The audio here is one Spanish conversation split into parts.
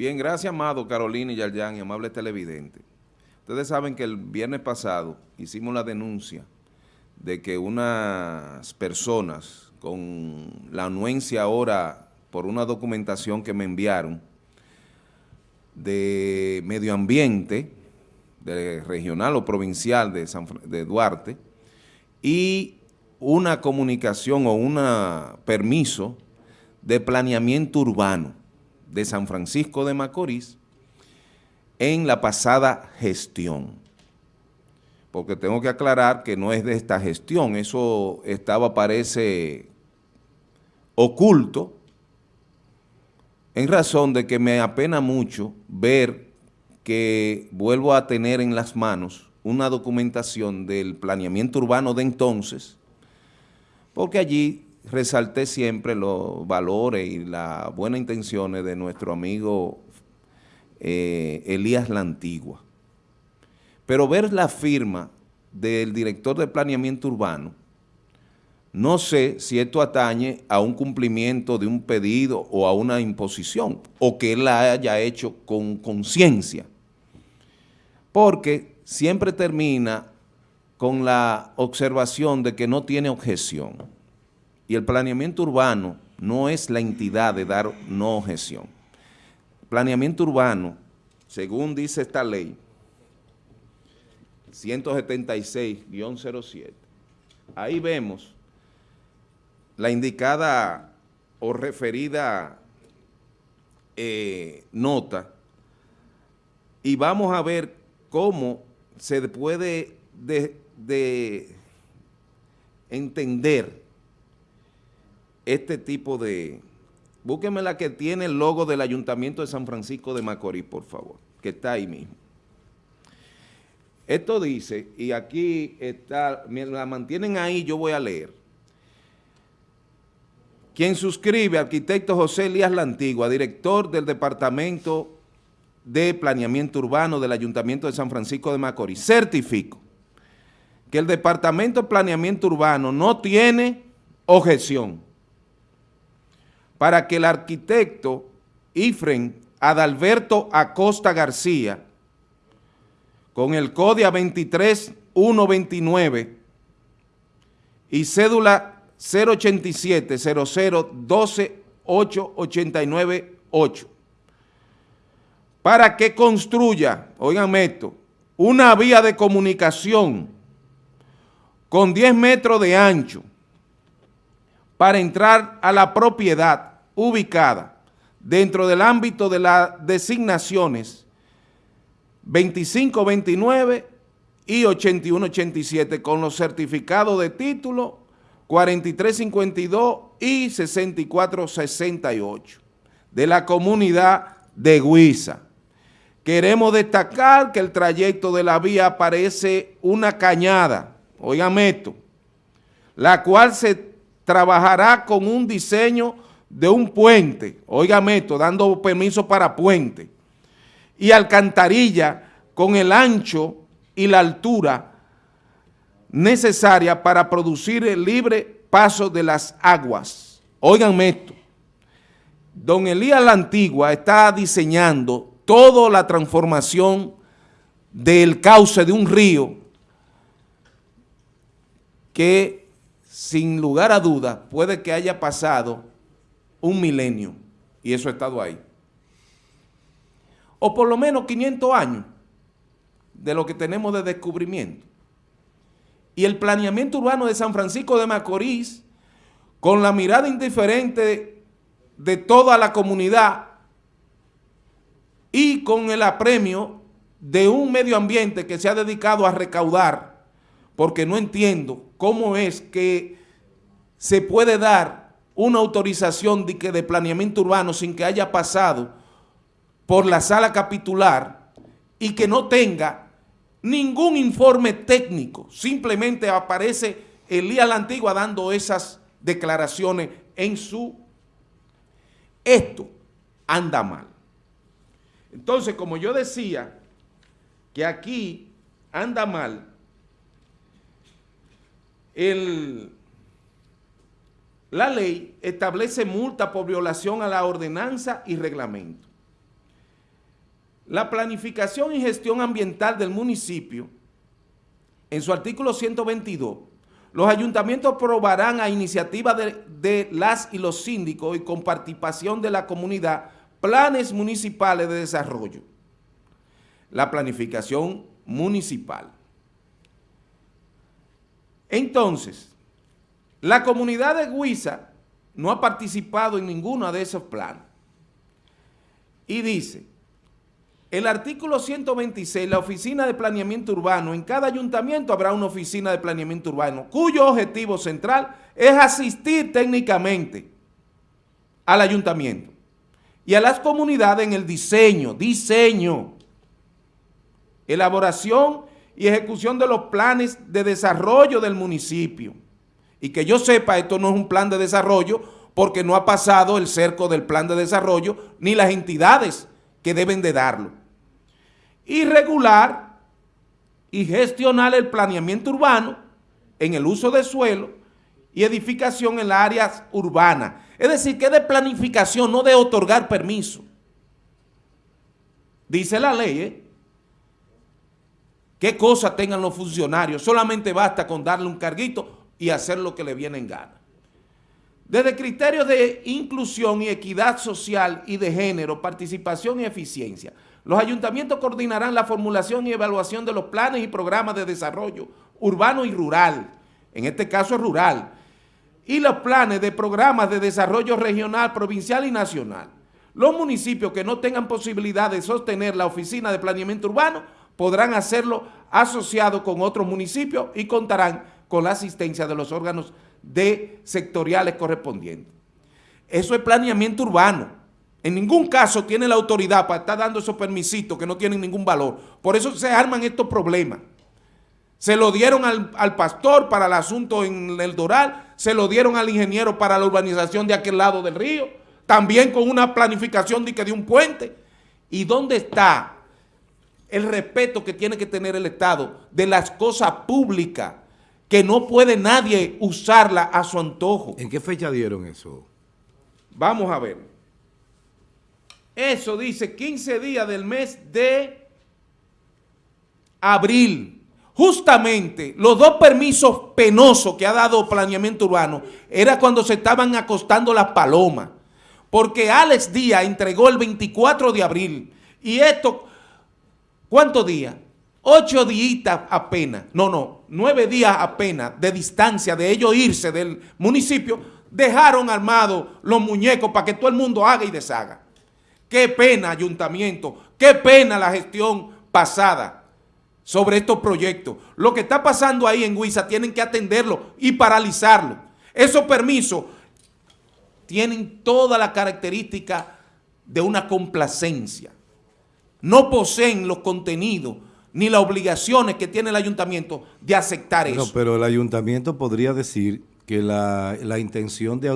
Bien, gracias, amado Carolina y Yarjan y amable televidente. Ustedes saben que el viernes pasado hicimos la denuncia de que unas personas con la anuencia ahora por una documentación que me enviaron de medio ambiente, de regional o provincial de, de Duarte, y una comunicación o un permiso de planeamiento urbano de San Francisco de Macorís en la pasada gestión. Porque tengo que aclarar que no es de esta gestión, eso estaba, parece, oculto, en razón de que me apena mucho ver que vuelvo a tener en las manos una documentación del planeamiento urbano de entonces, porque allí resalté siempre los valores y las buenas intenciones de nuestro amigo eh, Elías La Antigua. Pero ver la firma del director de planeamiento urbano, no sé si esto atañe a un cumplimiento de un pedido o a una imposición, o que él la haya hecho con conciencia, porque siempre termina con la observación de que no tiene objeción. Y el planeamiento urbano no es la entidad de dar no objeción. Planeamiento urbano, según dice esta ley, 176-07, ahí vemos la indicada o referida eh, nota y vamos a ver cómo se puede de entender este tipo de... Búsqueme la que tiene el logo del Ayuntamiento de San Francisco de Macorís, por favor, que está ahí mismo. Esto dice, y aquí está, la mantienen ahí, yo voy a leer. Quien suscribe, arquitecto José Elías La Antigua, director del Departamento de Planeamiento Urbano del Ayuntamiento de San Francisco de Macorís, certifico que el Departamento de Planeamiento Urbano no tiene objeción para que el arquitecto Ifren Adalberto Acosta García, con el código 23129 y cédula 087 00 12 para que construya, oigan esto, una vía de comunicación con 10 metros de ancho para entrar a la propiedad ubicada dentro del ámbito de las designaciones 2529 y 8187 con los certificados de título 4352 y 6468 de la comunidad de Huiza. Queremos destacar que el trayecto de la vía parece una cañada, oigan esto, la cual se trabajará con un diseño de un puente, óigame esto, dando permiso para puente, y alcantarilla con el ancho y la altura necesaria para producir el libre paso de las aguas. Óiganme esto, don Elías la Antigua está diseñando toda la transformación del cauce de un río que sin lugar a duda puede que haya pasado un milenio y eso ha estado ahí. O por lo menos 500 años de lo que tenemos de descubrimiento. Y el planeamiento urbano de San Francisco de Macorís, con la mirada indiferente de toda la comunidad y con el apremio de un medio ambiente que se ha dedicado a recaudar, porque no entiendo cómo es que se puede dar una autorización de, planeamiento urbano sin que haya pasado por la sala capitular y que no tenga ningún informe técnico, simplemente aparece Elías la Antigua dando esas declaraciones en su... Esto anda mal. Entonces, como yo decía, que aquí anda mal, el la ley establece multa por violación a la ordenanza y reglamento. La planificación y gestión ambiental del municipio, en su artículo 122, los ayuntamientos aprobarán a iniciativa de, de, las y los síndicos y con participación de la comunidad planes municipales de desarrollo. La planificación municipal. Entonces, la comunidad de Huiza no ha participado en ninguno de esos planes. Y dice, el artículo 126, la oficina de planeamiento urbano, en cada ayuntamiento habrá una oficina de planeamiento urbano, cuyo objetivo central es asistir técnicamente al ayuntamiento y a las comunidades en el diseño, diseño, elaboración y ejecución de los planes de desarrollo del municipio. Y que yo sepa, esto no es un plan de desarrollo porque no ha pasado el cerco del plan de desarrollo ni las entidades que deben de darlo y regular y gestionar el planeamiento urbano en el uso de suelo y edificación en las áreas urbanas. Es decir, que de planificación, no de otorgar permiso. Dice la ley, ¿eh? ¿Qué cosa tengan los funcionarios? Solamente basta con darle un carguito y hacer lo que le viene en gana. Desde criterios de inclusión y equidad social y de género, participación y eficiencia, los ayuntamientos coordinarán la formulación y evaluación de los planes y programas de desarrollo urbano y rural, en este caso rural, y los planes de programas de desarrollo regional, provincial y nacional. Los municipios que no tengan posibilidad de sostener la oficina de planeamiento urbano podrán hacerlo asociado con otros municipios y contarán con la asistencia de los órganos de sectoriales correspondientes. Eso es planeamiento urbano. En ningún caso tiene la autoridad para estar dando esos permisitos que no tienen ningún valor. Por eso se arman estos problemas. Se lo dieron al, pastor para el asunto en el Doral, se lo dieron al ingeniero para la urbanización de aquel lado del río, también con una planificación de, de un puente. ¿Y dónde está el respeto que tiene que tener el Estado de las cosas públicas que no puede nadie usarla a su antojo? ¿En qué fecha dieron eso? Vamos a ver. Eso dice 15 días del mes de abril. Justamente los dos permisos penosos que ha dado planeamiento urbano era cuando se estaban acostando las palomas. Porque Alex Díaz entregó el 24 de abril. Y esto, ¿cuántos días? Ocho días apenas, no, no, nueve días apenas de distancia de ellos irse del municipio, dejaron armados los muñecos para que todo el mundo haga y deshaga. Qué pena, ayuntamiento, qué pena la gestión pasada sobre estos proyectos. Lo que está pasando ahí en Huiza tienen que atenderlo y paralizarlo. Esos permisos tienen toda la característica de una complacencia. No poseen los contenidos ni las obligaciones que tiene el ayuntamiento de aceptar eso. pero el ayuntamiento podría decir que la, la intención de,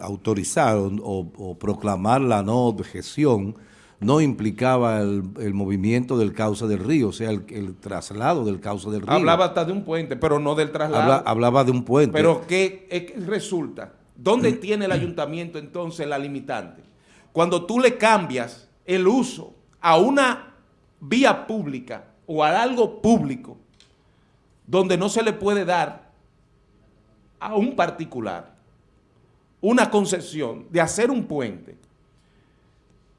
autorizar o, proclamar la no objeción no implicaba el, movimiento del cauce del río, o sea, el, traslado del cauce del río. Hablaba hasta de un puente, pero no del traslado. hablaba de un puente. Pero ¿qué, resulta? ¿Dónde mm. tiene el ayuntamiento entonces la limitante? Cuando tú le cambias el uso a una vía pública o a algo público donde no se le puede dar a un particular una concesión de hacer un puente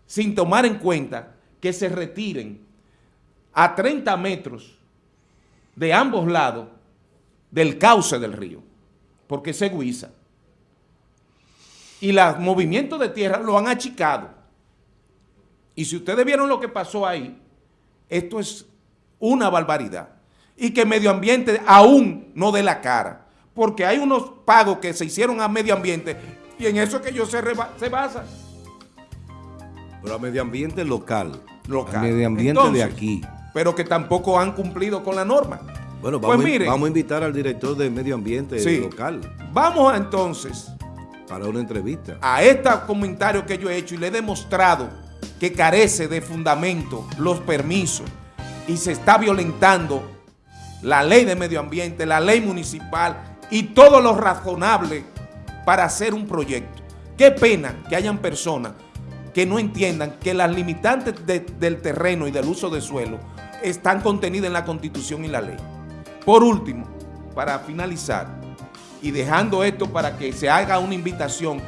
sin tomar en cuenta que se retiren a 30 metros de ambos lados del cauce del río, porque se guisa. Y los movimientos de tierra lo han achicado. Y si ustedes vieron lo que pasó ahí, esto es una barbaridad. Y que medio ambiente aún no dé la cara porque hay unos pagos que se hicieron a medio ambiente y en eso que ellos se, se basan. Pero a medio ambiente local. Local. medio ambiente de aquí. Pero que tampoco han cumplido con la norma. Bueno, pues vamos, vamos a invitar al director de medio ambiente local. Vamos entonces. Para una entrevista. A este comentario que yo he hecho y le he demostrado que carece de fundamento los permisos y se está violentando la ley de medio ambiente, la ley municipal y todo lo razonable para hacer un proyecto. Qué pena que hayan personas que no entiendan que las limitantes del terreno y del uso de suelo están contenidas en la Constitución y la ley. Por último, para finalizar, y dejando esto para que se haga una invitación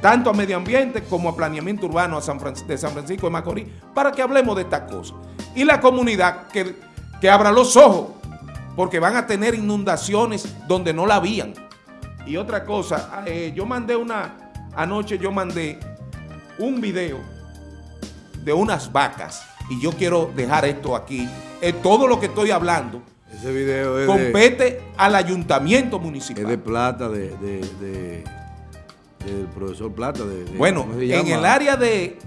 tanto a medio ambiente como a planeamiento urbano de San Francisco de Macorís, para que hablemos de estas cosas. Y la comunidad que, que abra los ojos, porque van a tener inundaciones donde no la habían. Y otra cosa, eh, yo mandé una, anoche yo mandé un video de unas vacas, y yo quiero dejar esto aquí, es todo lo que estoy hablando, ese video compete al ayuntamiento municipal. Es de plata, de, del profesor Plata. De, bueno, en el área de,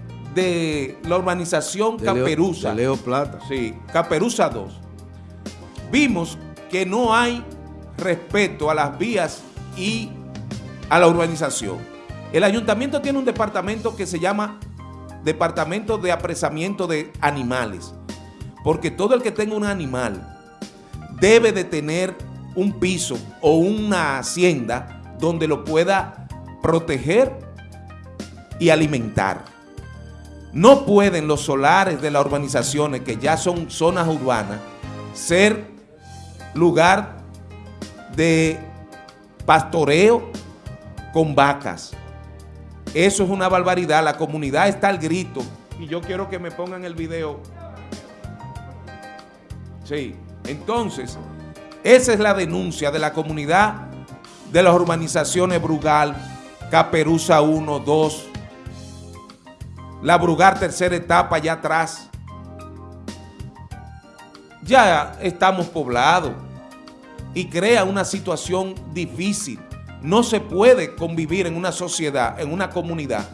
la urbanización Caperuza. Leo, Plata. Sí, Caperuza 2. Vimos que no hay respeto a las vías y a la urbanización. El ayuntamiento tiene un departamento que se llama Departamento de Apresamiento de Animales, porque todo el que tenga un animal debe de tener un piso o una hacienda donde lo pueda proteger y alimentar. No pueden los solares de las urbanizaciones, que ya son zonas urbanas, ser lugar de pastoreo con vacas. Eso es una barbaridad. La comunidad está al grito. Y yo quiero que me pongan el video. Sí. Entonces, esa es la denuncia de la comunidad de las urbanizaciones Brugal, Caperuza 1, 2, la Brugal tercera etapa allá atrás. Ya estamos poblados y crea una situación difícil. No se puede convivir en una sociedad, en una comunidad,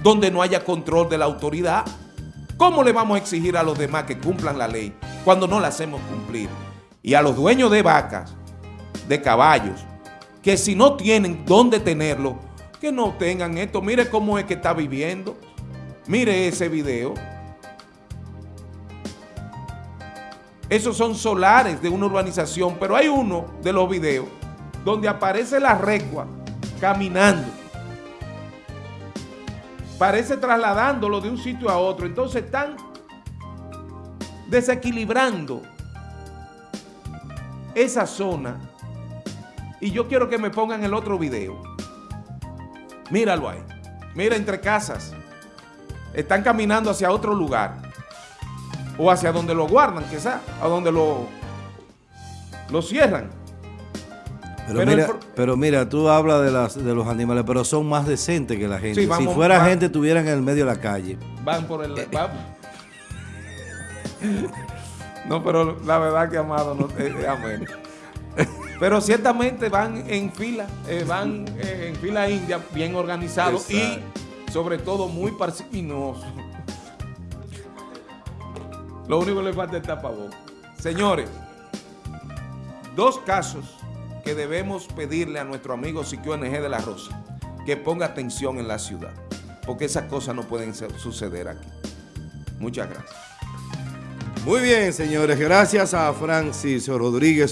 donde no haya control de la autoridad. ¿Cómo le vamos a exigir a los demás que cumplan la ley cuando no la hacemos cumplir? Y a los dueños de vacas, de caballos, que si no tienen dónde tenerlo, que no tengan esto. Mire cómo es que está viviendo. Mire ese video. Esos son solares de una urbanización, pero hay uno de los videos donde aparece la recua caminando parece trasladándolo de un sitio a otro. Entonces están desequilibrando esa zona. Y yo quiero que me pongan el otro video. Míralo ahí. Mira entre casas. Están caminando hacia otro lugar. O hacia donde lo guardan, quizás. A donde lo, lo cierran. Pero, mira, pero mira, tú hablas de, las, de los animales, pero son más decentes que la gente. si fuera gente, estuvieran en el medio de la calle. Van por el... no, pero la verdad que Amado no... Eh, eh, amén. Pero ciertamente van en fila, eh, van en fila india, bien organizados y sobre todo muy parsiminosos. Lo único que le falta es tapabocas. Señores, dos casos que debemos pedirle a nuestro amigo Siquio NG de la Rosa, que ponga atención en la ciudad, porque esas cosas no pueden suceder aquí. Muchas gracias. Muy bien, señores. Gracias a Francis Rodríguez.